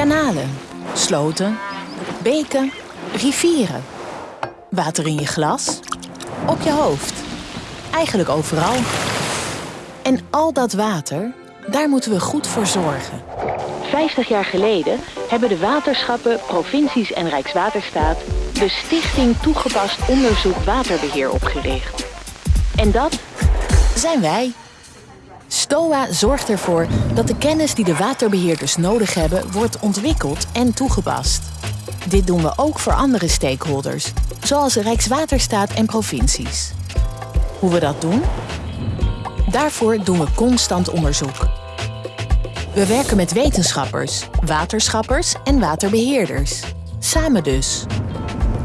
Kanalen, sloten, beken, rivieren. Water in je glas, op je hoofd. Eigenlijk overal. En al dat water, daar moeten we goed voor zorgen. 50 jaar geleden hebben de waterschappen, provincies en Rijkswaterstaat de Stichting Toegepast Onderzoek Waterbeheer opgericht. En dat Zijn wij. STOA zorgt ervoor dat de kennis die de waterbeheerders nodig hebben wordt ontwikkeld en toegepast. Dit doen we ook voor andere stakeholders, zoals Rijkswaterstaat en provincies. Hoe we dat doen? Daarvoor doen we constant onderzoek. We werken met wetenschappers, waterschappers en waterbeheerders. Samen dus.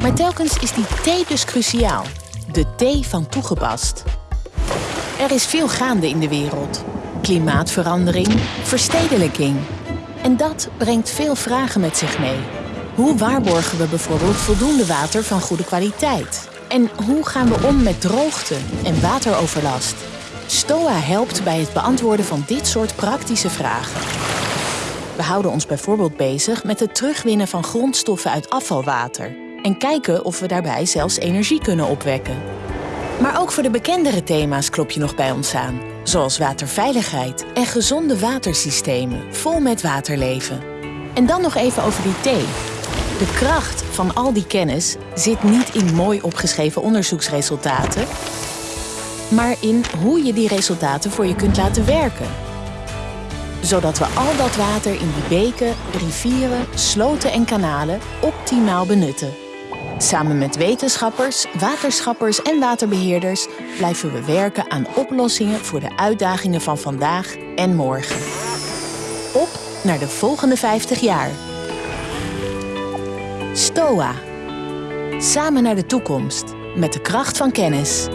Maar telkens is die T dus cruciaal. De T van toegepast. Er is veel gaande in de wereld. Klimaatverandering, verstedelijking. En dat brengt veel vragen met zich mee. Hoe waarborgen we bijvoorbeeld voldoende water van goede kwaliteit? En hoe gaan we om met droogte en wateroverlast? STOA helpt bij het beantwoorden van dit soort praktische vragen. We houden ons bijvoorbeeld bezig met het terugwinnen van grondstoffen uit afvalwater en kijken of we daarbij zelfs energie kunnen opwekken. Maar ook voor de bekendere thema's klop je nog bij ons aan, zoals waterveiligheid en gezonde watersystemen vol met waterleven. En dan nog even over die thee. De kracht van al die kennis zit niet in mooi opgeschreven onderzoeksresultaten, maar in hoe je die resultaten voor je kunt laten werken. Zodat we al dat water in die beken, rivieren, sloten en kanalen optimaal benutten. Samen met wetenschappers, waterschappers en waterbeheerders blijven we werken aan oplossingen voor de uitdagingen van vandaag en morgen. Op naar de volgende 50 jaar. STOA. Samen naar de toekomst met de kracht van kennis.